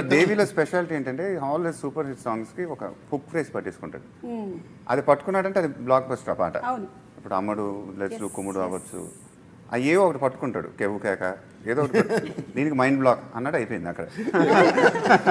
దేవిలో speciality ఏంటంటే always super hit సాంగ్స్కి ఒక హుక్ ఫ్రేస్ పట్టేసుకుంటాడు. Hmm. అది పట్టుకున్నాడంటే అది బ్లాక్ బస్టర్ పాట. ఇప్పుడు అమ్మడు లెచ్చు కుమ్ముడు అవ్వచ్చు. అవి ఏవో ఒకటి పట్టుకుంటాడు కేవు కేక. ఏదో ఒకటి దీనికి మైండ్ బ్లాక్ అన్నట్టు అయిపోయింది అక్కడ.